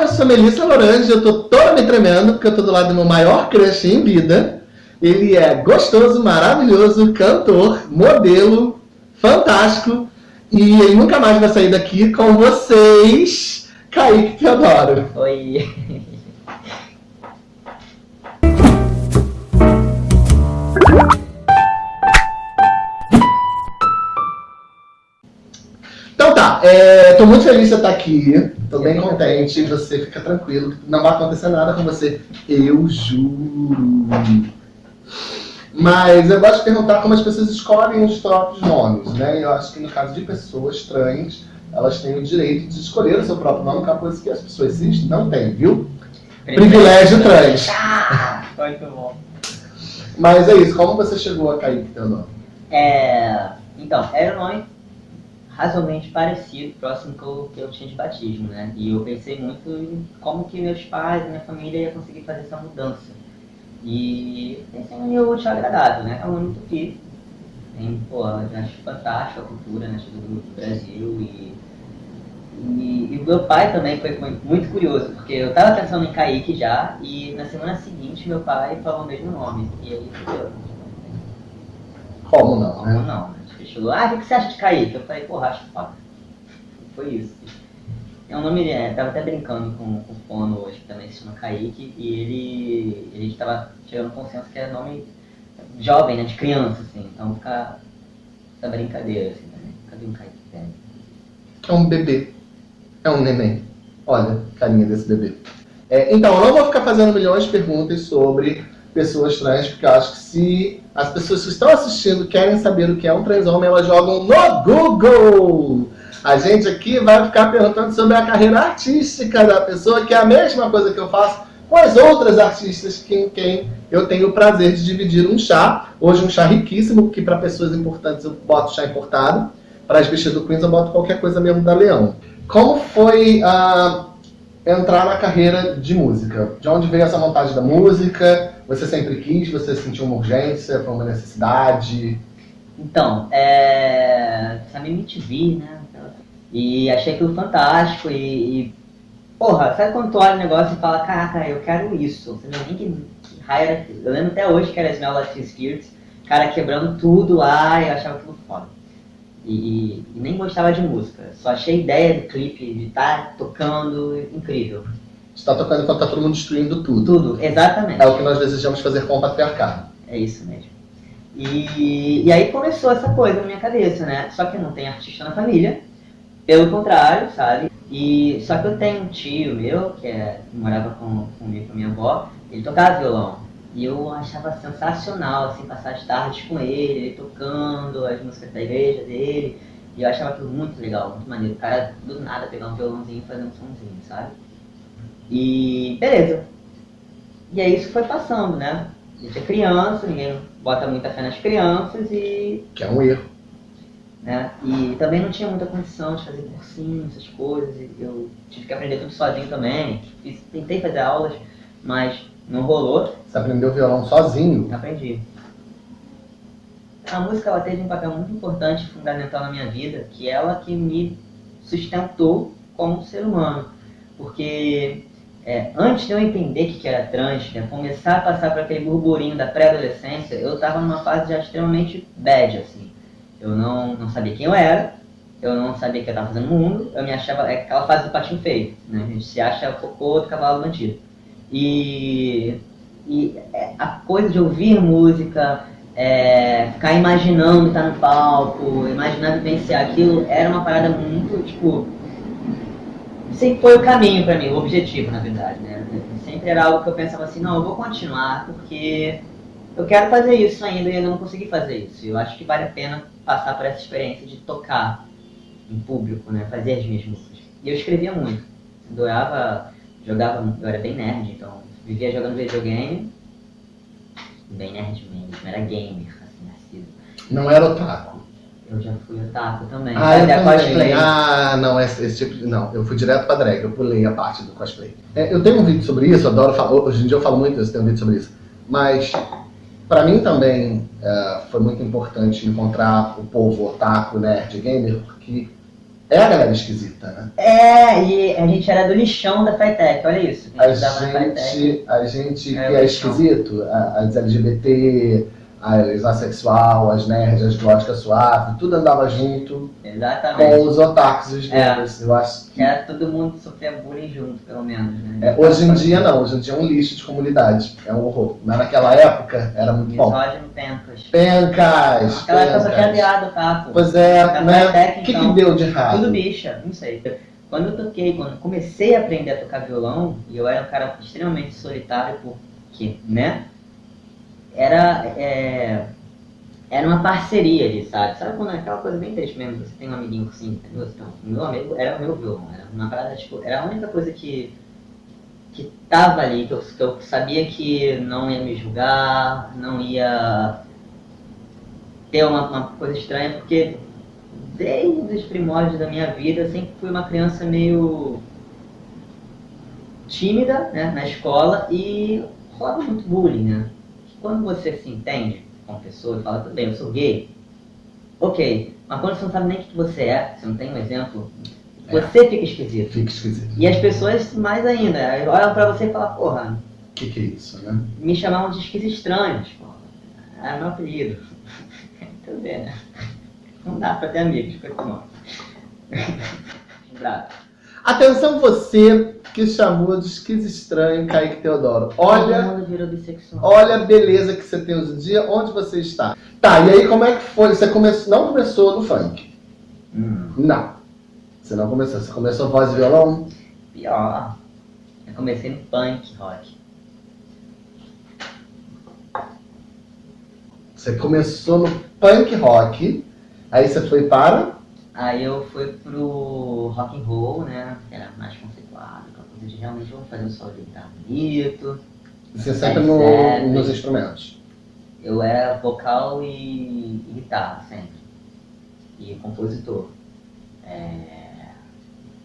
eu sou Melissa Lorange, eu tô toda me tremendo porque eu tô do lado do meu maior crush em vida. Ele é gostoso, maravilhoso, cantor, modelo, fantástico. E ele nunca mais vai sair daqui com vocês, Kaique Teodoro. Oi. Então tá, é, tô muito feliz de você estar aqui, tô bem contente, você fica tranquilo, não vai acontecer nada com você, eu juro. Mas eu gosto de perguntar como as pessoas escolhem os próprios nomes, né? Eu acho que no caso de pessoas trans, elas têm o direito de escolher o seu próprio nome, que é uma coisa que as pessoas cis não têm, viu? Privilégio trans. Ah, muito bom. Mas é isso, como você chegou a cair com teu nome? É, então, era um nome razoavelmente parecido, próximo que eu, que eu tinha de batismo, né? E eu pensei muito em como que meus pais, minha família ia conseguir fazer essa mudança. E pensei em um útil agradável, né? É um nome muito fixo. Tem, pô, eu acho fantástico a cultura né, do Brasil e, e, e o meu pai também foi muito curioso, porque eu tava pensando em Kaique já e na semana seguinte meu pai falou o mesmo nome. E aí, eu, como não, como né? Não, chegou, ah, o que você acha de Kaique? Eu falei, porra, acho foda. Foi isso. É um nome, é, tava até brincando com, com o Fono hoje, que também se chama Kaique, e ele, gente tava chegando consenso que é nome jovem, né, de criança, assim, então fica essa brincadeira, assim, né? Cadê um Kaique velho? É um bebê, é um neném. Olha a carinha desse bebê. É, então, eu não vou ficar fazendo milhões de perguntas sobre pessoas trans, porque eu acho que se as pessoas que estão assistindo querem saber o que é um transhomem, elas jogam no Google. A gente aqui vai ficar perguntando sobre a carreira artística da pessoa, que é a mesma coisa que eu faço com as outras artistas com quem eu tenho o prazer de dividir um chá. Hoje um chá riquíssimo, que para pessoas importantes eu boto chá importado. Para as bichas do Queens eu boto qualquer coisa mesmo da Leão. Como foi uh, entrar na carreira de música? De onde veio essa vontade da música? Você sempre quis? Você sentiu uma urgência? Foi uma necessidade? Então, é... Sabia MTV, né? E achei aquilo fantástico e, e... Porra, sabe quando tu olha o negócio e fala, caraca, eu quero isso. Você não que, raio Eu lembro até hoje que era Smell Like Teen Spirit, cara quebrando tudo lá e eu achava aquilo foda. E, e, nem gostava de música. Só achei a ideia do clipe, de estar tá tocando, incrível. Está tocando enquanto está todo mundo destruindo tudo. Tudo, exatamente. É o que nós desejamos fazer com o patriarcado. É isso mesmo. E, e aí começou essa coisa na minha cabeça, né? Só que não tem artista na família, pelo contrário, sabe? E, só que eu tenho um tio meu, que, é, morava com, comigo, com a minha avó, ele tocava violão. E eu achava sensacional, assim, passar as tardes com ele, ele tocando as músicas da igreja dele. E eu achava aquilo muito legal, muito maneiro. O cara, do nada, pegar um violãozinho e fazer um somzinho, sabe? E beleza. E aí isso foi passando, né? A gente é criança, ninguém bota muita fé nas crianças e... Que é um erro. Né? E também não tinha muita condição de fazer cursinho, essas coisas. Eu tive que aprender tudo sozinho também. Fiz, tentei fazer aulas, mas não rolou. Você aprendeu violão sozinho? Aprendi. A música ela teve um papel muito importante, fundamental na minha vida, que é ela que me sustentou como ser humano. Porque é, antes de eu entender o que era trans, né, começar a passar por aquele burburinho da pré-adolescência, eu estava numa fase já extremamente bad, assim. Eu não, não sabia quem eu era, eu não sabia o que eu estava fazendo no mundo, eu me achava, é aquela fase do patinho feio, né? A gente se acha cocô do cavalo bandido. E, e é, a coisa de ouvir música, é, ficar imaginando estar no palco, imaginar vivenciar aquilo, era uma parada muito, tipo, sempre foi o caminho para mim, o objetivo, na verdade, né? Sempre era algo que eu pensava assim, não, eu vou continuar porque eu quero fazer isso ainda e ainda não consegui fazer isso. Eu acho que vale a pena passar por essa experiência de tocar em público, né? Fazer as minhas músicas. E eu escrevia muito. Doava, jogava, eu era bem nerd, então vivia jogando videogame. Bem nerd mesmo, era gamer, assim, nascido. Não era otaku. Eu já fui otaku também. Ah, eu também. cosplay. Ah, não, esse, esse, tipo de... Não, eu fui direto pra drag, eu pulei a parte do cosplay. É, eu tenho um vídeo sobre isso, adoro falar, hoje em dia eu falo muito isso, tenho um vídeo sobre isso. Mas, pra mim também, uh, foi muito importante encontrar o povo otaku, nerd, gamer, porque É a galera esquisita, né? É, e a gente era do lixão da Fitec, olha isso. A na gente, a gente É, que é esquisito, a- as LGBT, as assexual, as nerds, as góticas suaves, tudo andava junto Exatamente. com os otakus os É. gamers. Eu acho que era todo mundo sofria bullying junto, pelo menos, né? É, hoje em dia não, hoje em dia é um lixo de comunidade, é um horror. Mas naquela época era muito bom. Misógino pencas. Pencas! Naquela época só tinha pencas. viado, tá? pô? Pois é, né? O que, que deu de errado? Tudo bicha, não sei. Quando eu toquei, quando comecei a aprender a tocar violão, e eu era um cara extremamente solitário, porque, né? Era, é, era uma parceria ali, sabe? Sabe quando é aquela coisa bem triste mesmo, você tem um amiguinho assim? Então, meu amigo era o meu violão, era uma parada, tipo, era a única coisa que, que tava ali, que eu, que eu sabia que não ia me julgar, não ia ter uma, uma coisa estranha, porque desde os primórdios da minha vida, eu sempre fui uma criança meio tímida né, na escola e rolava muito bullying, né? Quando você se entende como pessoa e fala, tudo bem, eu sou gay, ok, mas quando você não sabe nem o que você é, você não tem um exemplo, É. você fica esquisito. Fica esquisito. E as pessoas, mais ainda, olham pra você e falam, porra, O que, que é isso, né? me chamavam de esquis estranhos, porra. Era meu apelido. Tudo bem, né? Não dá pra ter amigos com esse nome. Atenção você que chamou de esquiz estranho Kaique Teodoro. Olha, Todo mundo virou bissexual. olha a beleza que você tem hoje em dia, onde você está. Tá, e aí como é que foi? Você começou, não começou no funk? Hum, Não. Você não começou, você começou voz e violão? pior. Eu comecei no punk rock. Você começou no punk rock, aí você foi para... Aí eu fui pro rock and roll, né? Que era mais conceituado, de realmente vamos fazer um solo de guitarra bonito. Você sempre no- nos instrumentos. Eu era vocal e, e guitarra sempre. E compositor. É,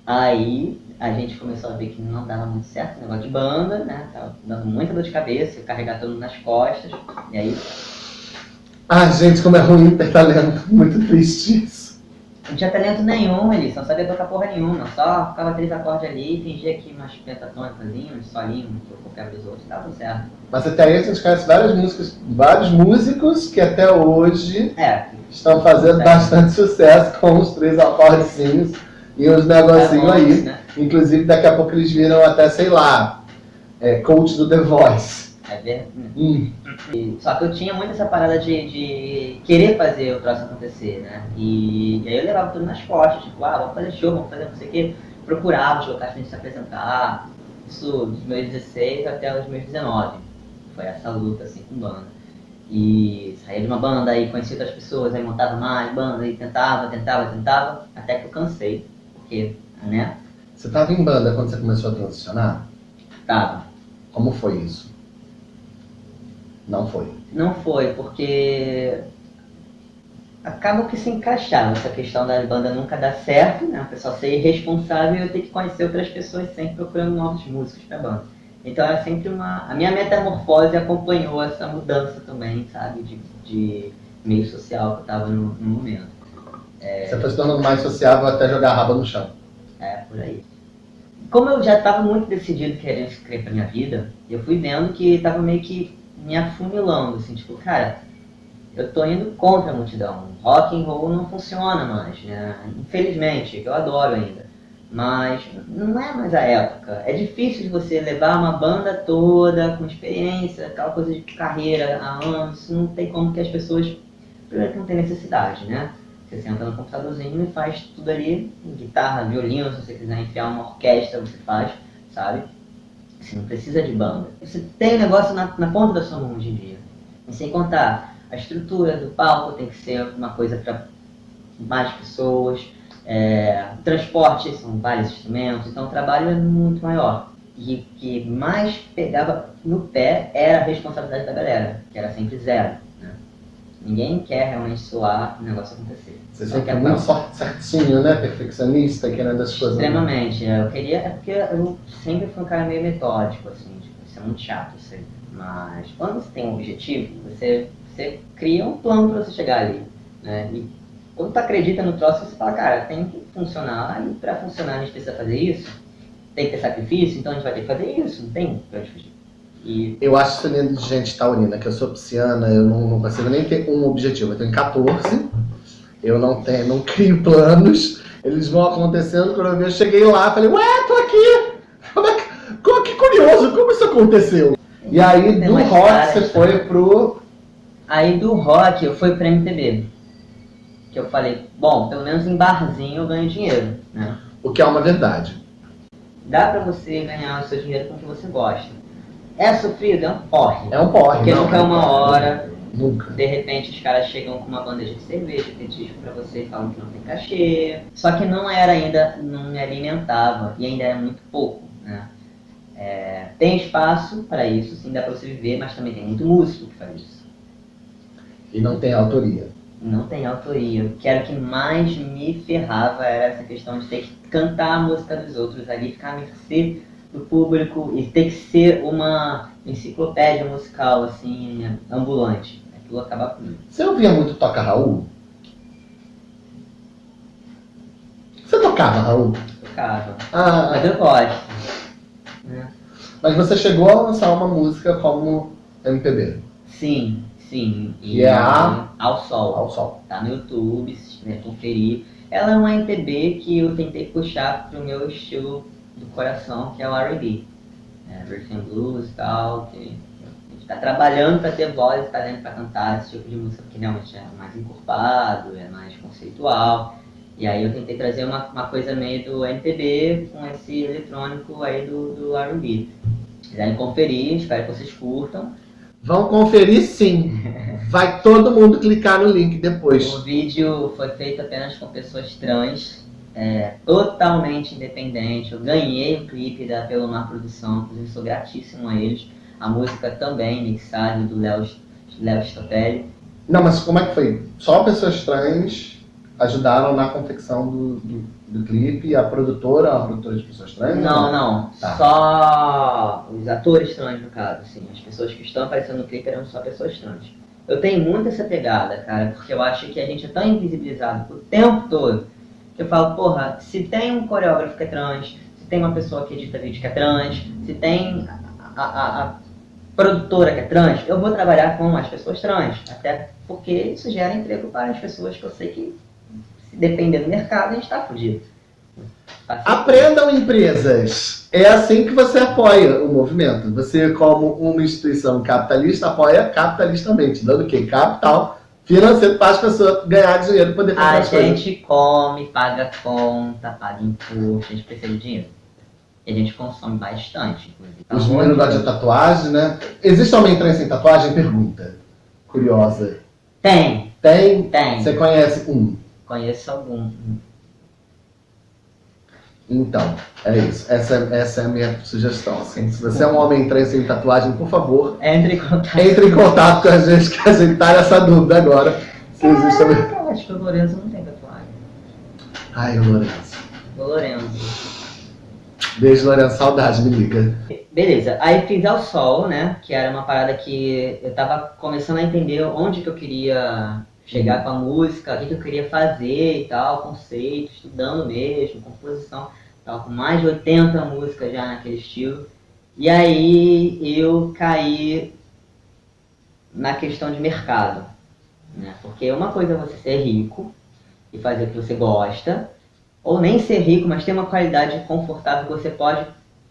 Aí a gente começou a ver que não dava muito certo o negócio de banda, né? Tava dando muita dor de cabeça, carregar tudo nas costas. E aí Ah, gente, como é ruim ter talento. Muito triste isso. Não tinha talento nenhum, eles não sabia tocar porra nenhuma, só ficava três acordes ali, fingia que umas pentatônicas, uns solinhos, que eu copiava dos outros, tava tudo certo. Mas até aí a gente conhece várias músicas, vários músicos que até hoje É, estão fazendo É. bastante sucesso com os três acordezinhos e os negocinhos é aí. né? Inclusive, daqui a pouco eles viram até, sei lá, é, coach do The Voice. É verdade. Hum, Só que eu tinha muito essa parada de, de querer fazer o troço acontecer, né? E, e aí eu levava tudo nas costas, tipo, ah, vamos fazer show, vamos fazer não sei o quê. Procurava os locais pra gente se apresentar. Isso dos meus 16 até os meus 19. Foi essa luta, assim, com banda. E saía de uma banda, aí conhecia outras pessoas, aí montava mais banda, e tentava, tentava, tentava, até que eu cansei. Porque, né, Você estava em banda quando você começou a transicionar? tava. Como foi isso? Não foi. Não foi, porque acaba que se encaixava essa questão da banda nunca dar certo, né? O pessoal ser irresponsável e eu ter que conhecer outras pessoas sempre procurando novos músicos pra banda. Então era sempre uma. A minha metamorfose acompanhou essa mudança também, sabe? De, de meio social que eu tava no, no momento. Você foi se tornando mais sociável até jogar a raba no chão. É, por aí. Como eu já estava muito decidido querendo escrever pra minha vida, eu fui vendo que estava meio que me afunilando, assim, tipo, cara, eu tô indo contra a multidão. Rock and roll não funciona mais, né? Infelizmente, eu adoro ainda. Mas não é mais a época. É difícil de você levar uma banda toda com experiência, aquela coisa de carreira há anos. Não tem como que as pessoas. Primeiro que não tem necessidade, né? Você senta no computadorzinho e faz tudo ali, guitarra, violino, se você quiser enfiar uma orquestra, você faz, sabe? Você não precisa de banda. Você tem o negócio na, na ponta da sua mão hoje em dia. E sem contar, a estrutura do palco tem que ser uma coisa para mais pessoas, é, transporte são vários instrumentos, então o trabalho é muito maior. E o que mais pegava no pé era a responsabilidade da galera, que era sempre zero. Né? Ninguém quer realmente soar o negócio acontecer. Você sempre quer foi muito certinho, né? Perfeccionista, querendo as coisas. Extremamente. Eu queria. É porque eu sempre fui um cara meio metódico, assim, tipo, isso é muito chato isso aí. Mas quando você tem um objetivo, você, você cria um plano para você chegar ali. Né? E quando tu acredita no troço, você fala, cara, tem que funcionar, e pra funcionar a gente precisa fazer isso, tem que ter sacrifício, então a gente vai ter que fazer isso, não tem pra onde fugir. E Eu acho isso lindo de gente taurina, que eu sou pisciana, eu não, não consigo nem ter um objetivo. Eu tenho 14, eu não tenho, não crio planos, eles vão acontecendo, quando eu vi, eu cheguei lá, falei, ué, tô aqui! Como é que, que curioso, como isso aconteceu? E aí, do rock, caras, você né? foi pro... Aí do rock eu fui pra MPB. Que eu falei, bom, pelo menos em barzinho eu ganho dinheiro, né? O que é uma verdade. Dá pra você ganhar o seu dinheiro com o que você gosta. É sofrido, é um porre. É um porre, Porque não, nunca é uma hora, Nunca. de repente os caras chegam com uma bandeja de cerveja, petisco pra você e falam que não tem cachê. Só que não era ainda, não me alimentava e ainda era muito pouco, né? É, tem espaço para isso, sim, dá pra você viver, mas também tem muito músico que faz isso. E não tem autoria. Não tem autoria. O que era o que mais me ferrava era essa questão de ter que cantar a música dos outros ali, ficar à mercê do público e ter que ser uma enciclopédia musical, assim, ambulante. Aquilo acaba comigo. Você ouvia muito Toca Raul? Você tocava, Raul? Tocava. Ah, Mas eu gosto. né? mas você chegou a lançar uma música como MPB, Sim, sim. Que é a- Ao Sol. ao sol. Tá no YouTube, se quiser conferir. Ela é uma MPB que eu tentei puxar pro meu estilo do coração, que é o R&B. É, and Blues e tal, que a gente tá trabalhando para ter voz e talento para cantar esse tipo de música, que realmente é mais encorpado, é mais conceitual. E aí eu tentei trazer uma, uma coisa meio do MPB com esse eletrônico aí do, do R&B. Se quiserem conferir, espero que vocês curtam. Vão conferir sim. Vai todo mundo clicar no link depois. O vídeo foi feito apenas com pessoas trans, é, totalmente independente. Eu ganhei o clipe da Pelomar Produção, inclusive sou gratíssimo a eles. A música também, mixagem do Léo Stopelli. Não, mas como é que foi? Só pessoas trans ajudaram na confecção do, do, do clipe? A produtora, a produtora de pessoas trans? Não, não. Tá. Só os atores trans, no caso, assim. As pessoas que estão aparecendo no clipe eram só pessoas trans. Eu tenho muito essa pegada, cara, porque eu acho que a gente é tão invisibilizado o tempo todo eu falo, porra, se tem um coreógrafo que é trans, se tem uma pessoa que edita vídeo que é trans, se tem a, a- a produtora que é trans, eu vou trabalhar com as pessoas trans. Até porque isso gera emprego para as pessoas que eu sei que, se depender do mercado, a gente tá fudido. Assim, Aprendam empresas. É assim que você apoia o movimento. Você, como uma instituição capitalista, apoia capitalistamente, dando o quê? Capital financeiro para as pessoas ganharem dinheiro e poder fazer A as coisas. gente come, paga conta, paga imposto, a gente precisa de dinheiro. E a gente consome bastante, inclusive. Os Pelo meninos gostam de de tatuagem, né? Existe homem trans sem tatuagem? Pergunta. Curiosa. Tem, Tem? tem. Você conhece um? Conheço algum. Então, é isso. Essa, essa é a minha sugestão. Assim. Se você é um homem trans sem tatuagem, por favor, Entre em contato. entre em contato com a gente, que a gente tá nessa dúvida agora. Se existe acho que o Lorenzo não tem tatuagem. Ai, Lourenço. O Lorenzo. Beijo, Lourenço. Saudade, me liga. Beleza, aí fiz ao sol, né? Que era uma parada que eu tava começando a entender onde que eu queria chegar com a música, o que, eu queria fazer e tal, conceito, estudando mesmo, composição. Tava com mais de 80 músicas já naquele estilo. E aí eu caí na questão de mercado. Né? Porque uma coisa é você ser rico e fazer o que você gosta, ou nem ser rico, mas ter uma qualidade confortável que você pode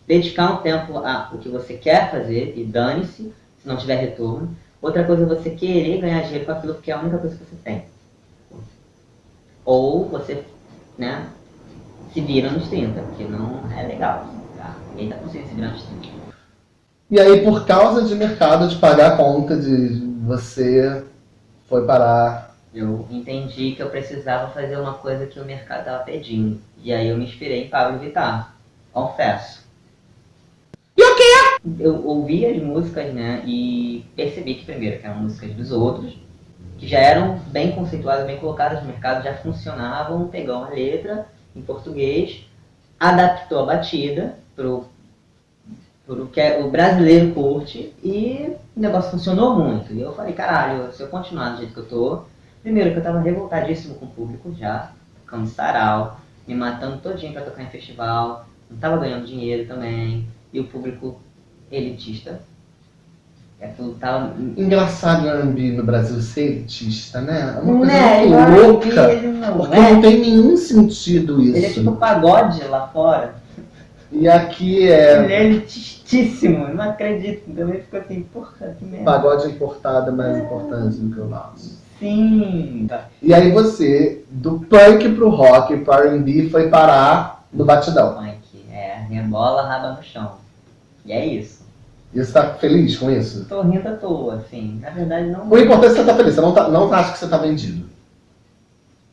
dedicar um tempo a o que você quer fazer e dane-se se não tiver retorno. Outra coisa é você querer ganhar dinheiro com aquilo que é a única coisa que você tem. Ou você, né, se vira nos 30, porque não é legal. Tá? Ninguém tá conseguindo se virar nos 30. E aí, por causa de mercado, de pagar a conta, de você foi parar. Eu entendi que eu precisava fazer uma coisa que o mercado estava pedindo. E aí eu me inspirei em Pablo Vittar. Confesso. E o quê? Eu ouvi as músicas, né? E percebi que primeiro que eram músicas dos outros, que já eram bem conceituadas, bem colocadas no mercado, já funcionavam, pegou uma letra em português, adaptou a batida pro, pro que é- o brasileiro curte e o negócio funcionou muito. E eu falei, caralho, se eu continuar do jeito que eu tô, Primeiro que eu tava revoltadíssimo com o público já, tocando sarau, me matando todinho pra tocar em festival, não tava ganhando dinheiro também, e o público elitista. Aquilo tava. Engraçado o R&B no Brasil ser elitista, né? É uma coisa Né, muito louca. ele não Porque é. não tem nenhum sentido isso. Ele é tipo pagode lá fora. E aqui Ele é é elitistíssimo, não acredito. Também ficou assim, porra, que merda. pagode importado é mais importante do que o nosso. Sim. E aí você, do punk pro rock, pro R&B, foi parar no batidão. Funk, é, rebola, raba no chão. E é isso. E você tá feliz com isso? Tô rindo à toa, assim. Na verdade, não. O importante é que você tá feliz, você não, tá, não acha que você tá vendido.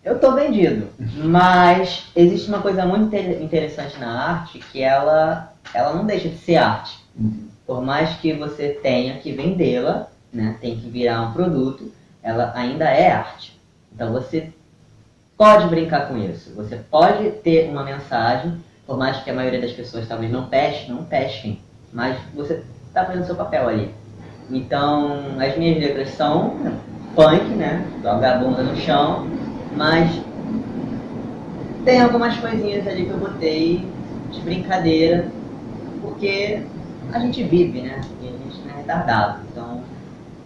Eu tô vendido, mas existe uma coisa muito inte- interessante na arte que ela, ela não deixa de ser arte. Por mais que você tenha que vendê-la, né, tem que virar um produto, ela ainda é arte. Então você pode brincar com isso. Você pode ter uma mensagem, por mais que a maioria das pessoas talvez não pesquem, não pesquem, mas você está fazendo seu papel ali. Então, as minhas letras são punk, né? Joga no chão, mas tem algumas coisinhas ali que eu botei de brincadeira, porque a gente vive, né? E a gente não é retardado. Então,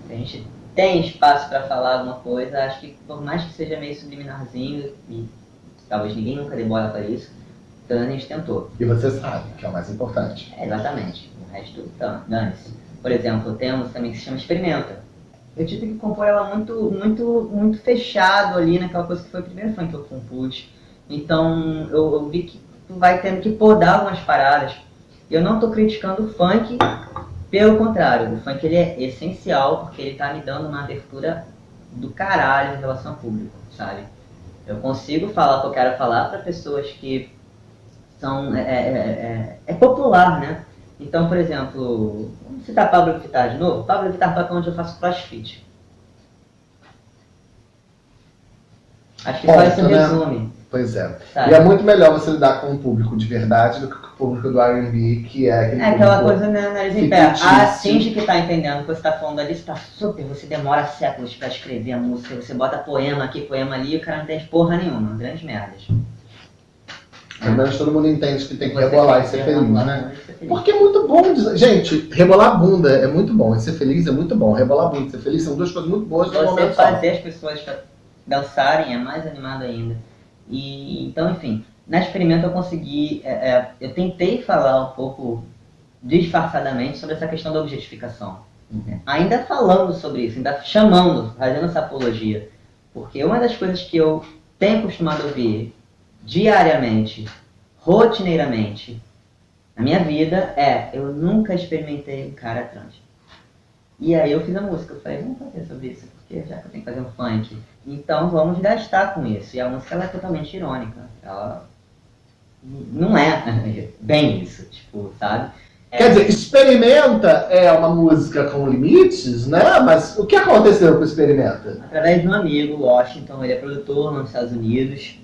se a gente tem espaço para falar alguma coisa, acho que por mais que seja meio subliminarzinho, e talvez ninguém nunca dê bola para isso, gente tentou. E você sabe, que é o mais importante. É, exatamente. O resto, então, dane-se. Por exemplo, temos também que se chama Experimenta. Eu tive que compor ela muito, muito, muito fechado ali naquela coisa que foi o primeiro funk que eu compus. Então eu, eu vi que tu vai tendo que podar algumas paradas. Eu não tô criticando o funk, pelo contrário, o funk ele é essencial porque ele tá me dando uma abertura do caralho em relação ao público, sabe? Eu consigo falar o que eu quero falar para pessoas que são é, é, é, é popular, né? Então, por exemplo, vamos citar Pablo Vittar de novo. Pablo Vittar toca onde eu faço crossfit. Acho que só Ponto, isso né? resume. Pois é. Sabe? E é muito melhor você lidar com o público de verdade do que com o público do R&B, que é aquele É aquela coisa, né, nariz em pé. fictício. A Cindy que tá entendendo o que você tá falando ali, você tá super, você demora séculos pra escrever a música, você bota poema aqui, poema ali, e o cara não tem porra nenhuma, grandes merdas. Pelo menos todo mundo entende que tem que Você rebolar e ser feliz, né? Porque é muito bom. Gente, rebolar a bunda é muito bom. E ser feliz é muito bom. Rebolar a bunda e ser feliz são duas coisas muito boas no Você momento só. fazer as pessoas dançarem é mais animado ainda. E então, enfim, na experimento eu consegui, é, é, eu tentei falar um pouco disfarçadamente sobre essa questão da objetificação. né? Ainda falando sobre isso, ainda chamando, fazendo essa apologia. Porque uma das coisas que eu tenho acostumado a ouvir diariamente, rotineiramente, na minha vida é, eu nunca experimentei um cara trans. E aí eu fiz a música, eu falei, vamos fazer sobre isso, porque já que eu tenho que fazer um funk, então vamos gastar com isso. E a música ela é totalmente irônica. Ela não é bem isso, tipo, sabe? É, Quer dizer, Experimenta é uma música com limites, né? Mas o que aconteceu com Experimenta? através de um amigo, Washington, ele é produtor nos Estados Unidos,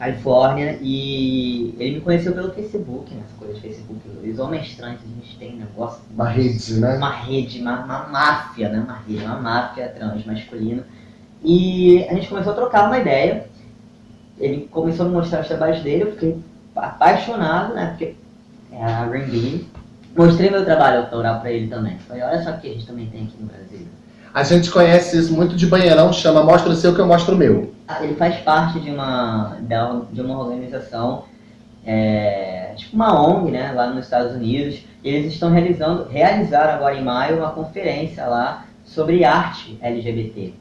Califórnia, e ele me conheceu pelo Facebook, né? Essa coisa de Facebook. Os homens trans, a gente tem um negócio. Uma rede, né? uma rede, uma, uma máfia, né? Uma rede, uma máfia trans masculina. E a gente começou a trocar uma ideia. Ele começou a me mostrar os trabalhos dele, eu fiquei apaixonado, né? Porque é a R&B. Mostrei meu trabalho autoral pra ele também. Falei, olha só o que a gente também tem aqui no Brasil. A gente conhece isso muito de banheirão, chama Mostra o seu que eu mostro o meu. Ele faz parte de uma, de uma organização, é, tipo uma ONG, né, lá nos Estados Unidos. Eles estão realizando, realizaram agora em maio uma conferência lá sobre arte LGBT,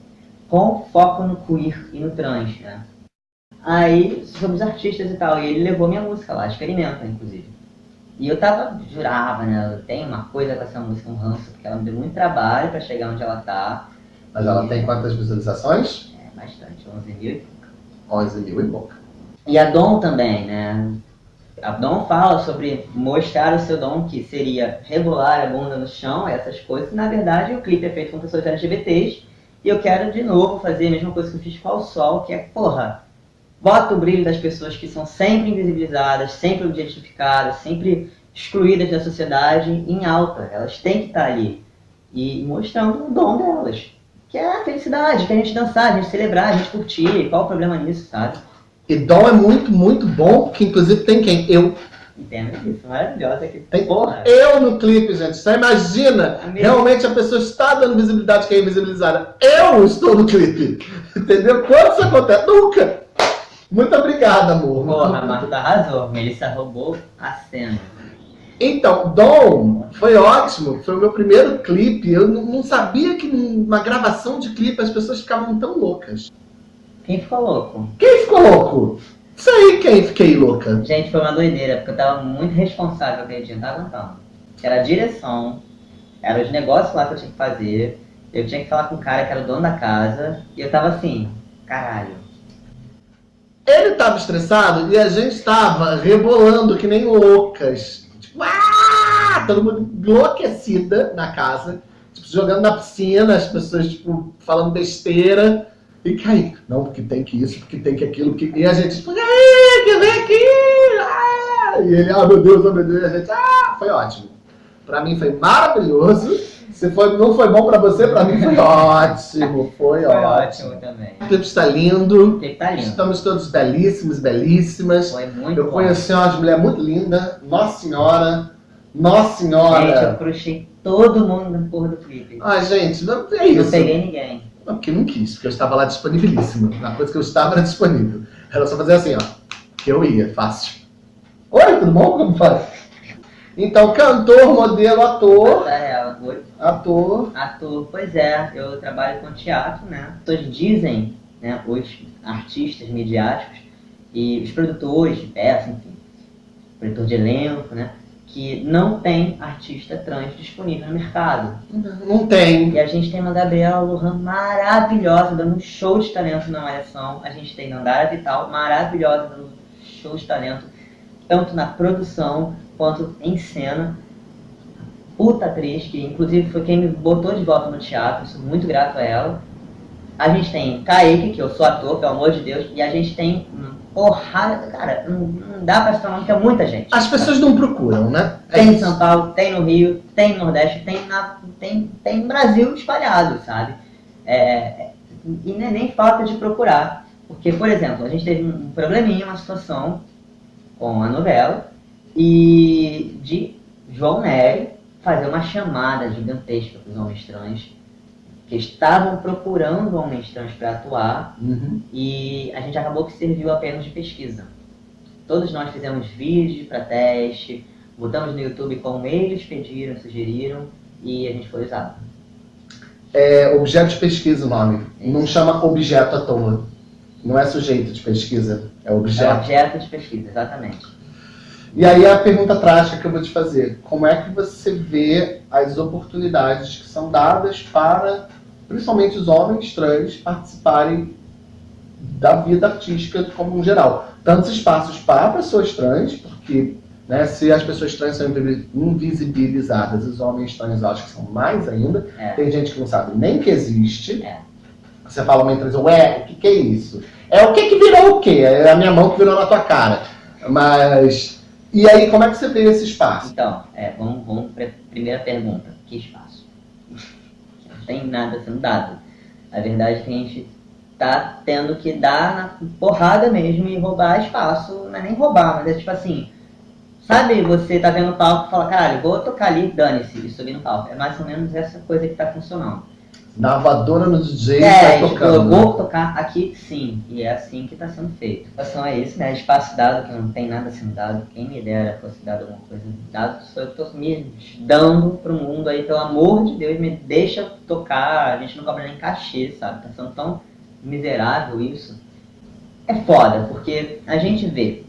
com foco no queer e no trans, né. Aí, sobre os artistas e tal, e ele levou minha música lá, Experimenta, inclusive. E eu tava, jurava, né, eu tenho uma coisa com essa música, um ranço, porque ela me deu muito trabalho pra chegar onde ela tá. Mas ela tem quantas visualizações? É, bastante, 11 mil 11 mil e pouco. E a Dom também, né? A Dom fala sobre mostrar o seu dom, que seria rebolar a bunda no chão, essas coisas. Na verdade, o clipe é feito com pessoas LGBTs. E eu quero de novo fazer a mesma coisa que eu fiz com o Sol, que é, porra, bota o brilho das pessoas que são sempre invisibilizadas, sempre objetificadas, sempre excluídas da sociedade em alta. Elas têm que estar ali. E mostrando o dom delas. que é a felicidade, que a gente dançar, a gente celebrar, a gente curtir, qual o problema nisso, sabe? E Dom é muito, muito bom, porque inclusive tem quem? Eu. Entendo isso, maravilhosa que Tem porra. eu no clipe, gente. Você imagina, Amigo. realmente a pessoa está dando visibilidade que é invisibilizada. Eu estou no clipe. Entendeu? Quando isso acontece? Nunca. Muito obrigado, amor. Porra, Marta arrasou. Melissa roubou a cena. Então, Dom foi ótimo. Foi o meu primeiro clipe. Eu não sabia que numa gravação de clipe as pessoas ficavam tão loucas. Quem ficou louco? Quem ficou louco? Sei quem fiquei louca. Gente, foi uma doideira, porque eu tava muito responsável não tava aguentando. Era a direção, era os negócios lá que eu tinha que fazer, eu tinha que falar com o cara que era o dono da casa, e eu tava assim, caralho. Ele estava estressado e a gente estava rebolando que nem loucas. Tipo, ah! Todo mundo enlouquecida na casa. Tipo, jogando na piscina, as pessoas, tipo, falando besteira. E cai. Não, porque tem que isso, porque tem que aquilo. Porque... E a gente, tipo, "Ai, que vem aqui! Ah! E ele, ah, meu Deus, oh, meu Deus. E a gente, ah, foi ótimo. Pra mim foi maravilhoso. Se foi, não foi bom pra você, pra mim foi ótimo. Foi, Foi ótimo. ótimo também. O clipe está lindo. Porque tá lindo. Estamos todos belíssimos, belíssimas. Foi muito Eu bom. conheci uma mulher muito linda. Nossa Senhora. Nossa Gente, eu Senhora. crushei todo mundo na porra do clipe. Ai, gente, não é não isso. peguei ninguém. Não, porque não quis, porque eu estava lá disponibilíssima. A coisa que eu estava era disponível. Era só fazer assim, ó. Que eu ia, fácil. Oi, tudo bom? Como faz? Então, cantor, modelo, ator. Essa é ela. Ator. Ator, pois é, eu trabalho com teatro, né? Pessoas dizem, né, os artistas midiáticos e os produtores de peça, enfim, produtor de elenco, né, que não tem artista trans disponível no mercado. Não tem. E a gente tem uma Gabriela Lohan maravilhosa, dando um show de talento na Malhação. A gente tem Nandara Vital, maravilhosa, dando um show de talento, tanto na produção quanto em cena. Puta atriz, que inclusive foi quem me botou de volta no teatro, sou muito grato a ela. A gente tem Kaique, que eu sou ator, pelo amor de Deus, e a gente tem porrada, cara, não, não dá pra citar nome, que é muita gente. As pessoas não procuram, né? É Tem em. São Paulo, tem no Rio, tem no Nordeste, tem, na, tem, tem no Brasil espalhado, sabe? É, e não é nem falta de procurar. Porque, por exemplo, a gente teve um probleminha, uma situação com a novela, e de João Nery fazer uma chamada gigantesca para os homens trans, que estavam procurando homens trans para atuar, Uhum. e a gente acabou que serviu apenas de pesquisa. Todos nós fizemos vídeos para teste, botamos no YouTube como eles pediram, sugeriram, e a gente foi usado. É objeto de pesquisa o nome. Não chama objeto à toa. Não é sujeito de pesquisa, é É objeto. objeto de pesquisa, exatamente. E aí a pergunta trágica que eu vou te fazer, como é que você vê as oportunidades que são dadas para, principalmente os homens trans, participarem da vida artística como um geral? Tantos espaços para pessoas trans, porque né, se as pessoas trans são invi- invisibilizadas, os homens trans acho que são mais ainda. É. Tem gente que não sabe nem que existe. É. Você fala uma trans, ué, o que, que é isso? É o que que virou o quê? É a minha mão que virou na tua cara. Mas. E aí, como é que você vê esse espaço? Então, é, vamos, vamos para a primeira pergunta. Que espaço? Não tem nada sendo dado. A verdade é que a gente tá tendo que dar na porrada mesmo e roubar espaço. Não é nem roubar, mas é tipo assim... Sabe, você tá vendo o palco e fala, caralho, vou tocar ali, dane-se, e subir no palco. É mais ou menos essa coisa que tá funcionando. Voadora no DJ e É, tá tipo, eu tocando. vou tocar aqui sim, e é assim que está sendo feito. A situação é isso, né? Espaço dado, que não tem nada sendo dado. Quem me dera fosse dado alguma coisa dado, sou eu que tô me dando pro mundo aí, pelo amor de Deus, me deixa tocar, a gente não cobra nem cachê, sabe? Tá sendo tão miserável isso. É foda, porque a gente vê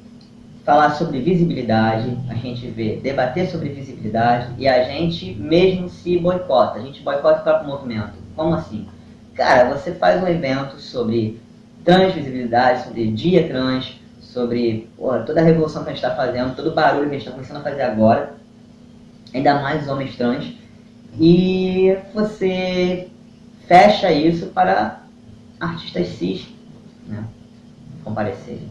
falar sobre visibilidade, a gente vê debater sobre visibilidade e a gente mesmo se boicota. A gente boicota o próprio movimento. Como assim? Cara, você faz um evento sobre transvisibilidade, sobre dia trans, sobre porra, toda a revolução que a gente está fazendo, todo o barulho que a gente está começando a fazer agora, ainda mais os homens trans, e você fecha isso para artistas cis né, comparecerem.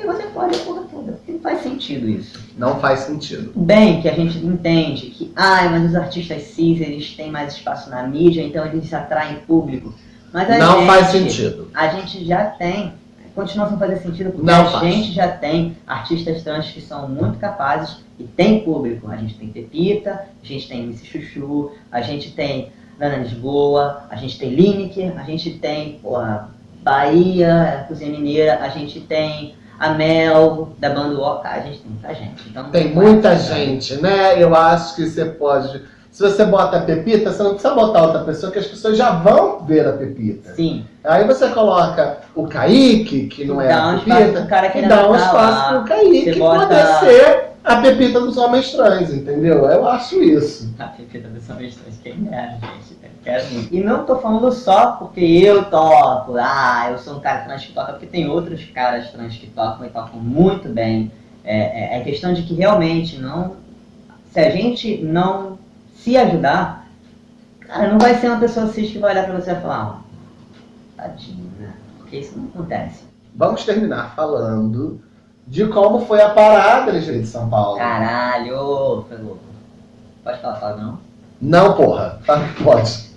E você pode a porra toda. Não faz sentido isso. Não faz sentido. Bem que a gente entende que, ai, mas os artistas cis, eles têm mais espaço na mídia, então eles atraem público. Mas a não gente, faz sentido. A gente já tem, continua sem fazer sentido, porque Não a faz. gente já tem artistas trans que são muito capazes e tem público. A gente tem Pepita, a gente tem Missy Chuchu, a gente tem Nana Lisboa, a gente tem Lineker, a gente tem, porra, Bahia, Cozinha Mineira, a gente tem a Mel, da banda Oca, a gente tem muita gente. Então, Tem muita gente, né? Eu acho que você pode. Se você bota a Pepita, você não precisa botar outra pessoa, que as pessoas já vão ver a Pepita. Sim. Aí você coloca o Kaique, que não é Dá um a espaço Pepita, cara que e dá um tá espaço lá. pro Kaique Você bota- poder ser a Pepita dos homens trans, entendeu? Eu acho isso. A Pepita dos Homens Trans, quem dera, gente. Quero. E não tô falando só porque eu toco, ah, eu sou um cara trans que toca, porque tem outros caras trans que tocam e tocam muito bem. É, é, é questão de que realmente não. Se a gente não se ajudar, cara, não vai ser uma pessoa cis que vai olhar pra você e falar, ah, tadinho, né? Porque isso não acontece. Vamos terminar falando de como foi a parada LGBT de São Paulo. Caralho, louco. Pode falar, fala não? Não, porra. Fala que pode.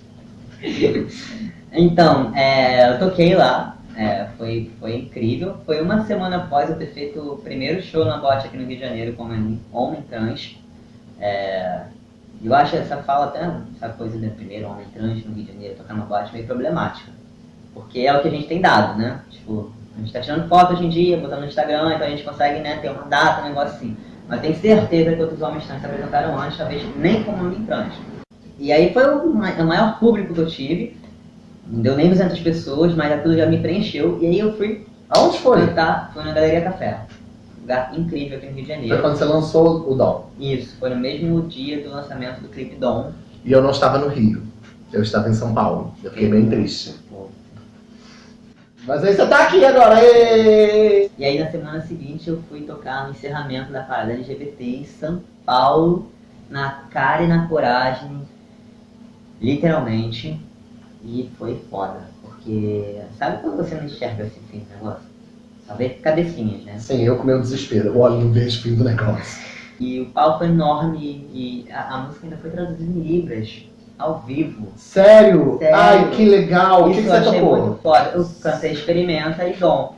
Então, é, eu toquei lá, é, foi, foi incrível. Foi uma semana após eu ter feito o primeiro show na boate aqui no Rio de Janeiro como homem, trans. É, eu acho essa fala até, essa coisa do primeiro homem trans no Rio de Janeiro, tocar numa boate meio problemática. Porque é o que a gente tem dado, né? Tipo, a gente tá tirando foto hoje em dia, botando no Instagram, então a gente consegue né, ter uma data, um negócio assim. Mas tenho certeza que outros homens trans se apresentaram antes, talvez nem como homem trans. E aí foi o ma- o maior público que eu tive. Não deu nem 200 pessoas, mas aquilo já me preencheu. E aí eu fui Aonde foi? cantar, foi na Galeria Café. Lugar incrível aqui no Rio de Foi Janeiro. quando você lançou o Dom. Isso, foi no mesmo dia do lançamento do clipe Dom. E eu não estava no Rio. Eu estava em São Paulo. Eu fiquei bem triste. Mas aí você tá aqui agora. ê! E aí na semana seguinte eu fui tocar no encerramento da parada LGBT em São Paulo, na cara e na coragem, literalmente. E foi foda, porque sabe quando você não enxerga esse fim do negócio? Só vê cabecinhas, né? Sim, eu com meu desespero. Eu olho no vejo o fim do negócio. E o palco é enorme e a, a música ainda foi traduzida em Libras, ao vivo. Sério? Sério. Ai, que legal. O que, Isso que eu você achei tocou? muito foda. Eu cantei Experimenta e Dom.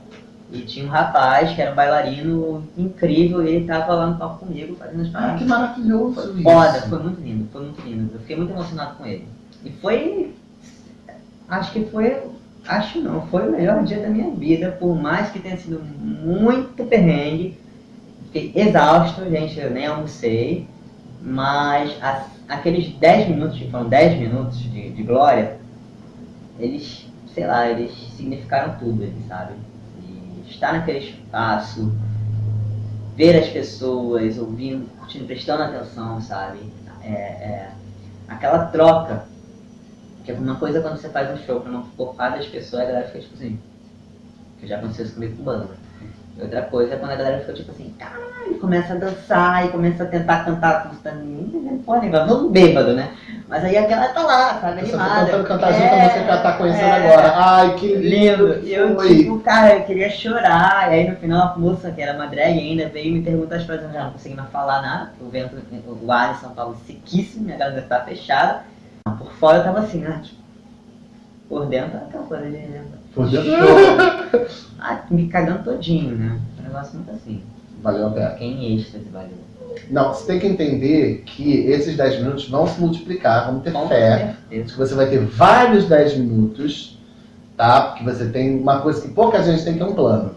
E tinha um rapaz que era um bailarino incrível e ele tava lá no palco comigo fazendo as Ah, paradas. que maravilhoso Foi isso. foda, foi muito lindo, foi muito lindo. Eu fiquei muito emocionado com ele. E foi. Acho que foi. Acho não, foi o melhor dia da minha vida, por mais que tenha sido muito perrengue. Fiquei exausto, gente, eu nem almocei. Mas as- aqueles 10 minutos, que foram 10 minutos de, de glória, eles, sei lá, eles significaram tudo, eles, sabe? E estar naquele espaço, ver as pessoas, ouvindo, curtindo, prestando atenção, sabe? É, é, aquela troca. Que é uma coisa quando você faz um show pra uma porrada de pessoas, a galera fica tipo assim. Que já aconteceu isso comigo com banda. E outra coisa é quando a galera fica tipo assim, caralho, começa a dançar e começa a tentar cantar pode lembrar, não bêbado, né? Mas aí a galera tá lá, sabe, Você tá animada. tentando cantar junto É, a música que ela tá conhecendo é. agora. Ai, que lindo. E eu, foi. tipo, cara, eu queria chorar. E aí no final a moça, que era uma drag ainda, veio me perguntar as coisas. Eu já não consegui mais falar nada. porque O vento, o ar em São Paulo é sequíssimo, minha garganta tá fechada. Por fora eu tava assim, né? Tipo, por dentro aquela coisa de. Por dentro. Ah, me cagando todinho, né? Um negócio muito assim. Valeu a pena. Fiquei em êxtase, valeu. Não, você tem que entender que esses 10 minutos vão se multiplicar, vamos ter Com fé. certeza. que você vai ter vários 10 minutos, tá? Porque você tem uma coisa que pouca gente tem, que é um plano.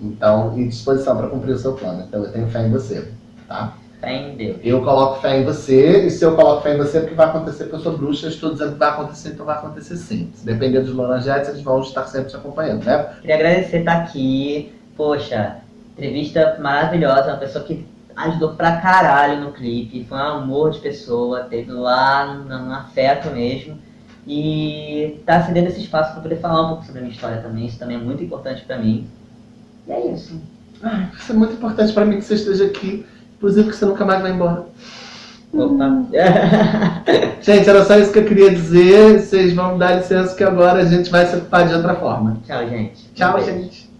Então, e disposição para cumprir o seu plano. Então, eu tenho fé em você, tá? Fé em Deus. Eu coloco fé em você, e se eu coloco fé em você, é porque vai acontecer, porque eu sou bruxa, eu estou dizendo que vai acontecer, então vai acontecer sim. Se depender dos Lorangetes, eles vão estar sempre te acompanhando, né? Queria agradecer estar aqui. Poxa, entrevista maravilhosa, uma pessoa que ajudou pra caralho no clipe, foi um amor de pessoa, teve lá no, no afeto mesmo. E tá cedendo esse espaço para poder falar um pouco sobre a minha história também, isso também é muito importante pra mim. E é isso. Ai, isso é muito importante para mim que você esteja aqui, inclusive que você nunca mais vai embora. Opa. Gente, era só isso que eu queria dizer. Vocês vão dar licença que agora a gente vai se ocupar de outra forma. Tchau, gente. Tchau, gente.